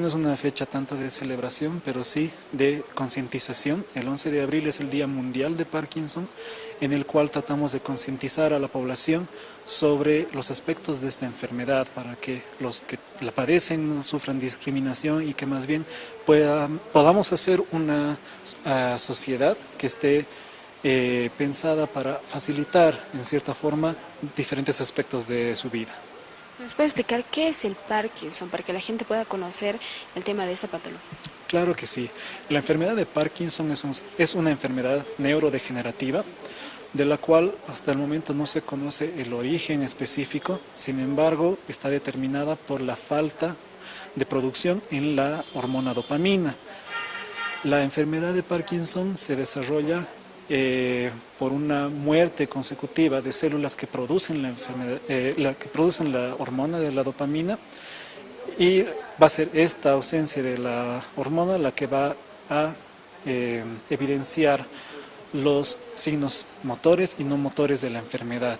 No es una fecha tanto de celebración, pero sí de concientización. El 11 de abril es el Día Mundial de Parkinson, en el cual tratamos de concientizar a la población sobre los aspectos de esta enfermedad para que los que la padecen no sufran discriminación y que más bien podamos hacer una uh, sociedad que esté eh, pensada para facilitar en cierta forma diferentes aspectos de su vida. ¿Nos puede explicar qué es el Parkinson para que la gente pueda conocer el tema de esta patología? Claro que sí. La enfermedad de Parkinson es, es una enfermedad neurodegenerativa de la cual hasta el momento no se conoce el origen específico, sin embargo está determinada por la falta de producción en la hormona dopamina. La enfermedad de Parkinson se desarrolla eh, por una muerte consecutiva de células que producen la, enfermedad, eh, la, que producen la hormona de la dopamina y va a ser esta ausencia de la hormona la que va a eh, evidenciar los signos motores y no motores de la enfermedad.